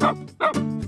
Tschüss.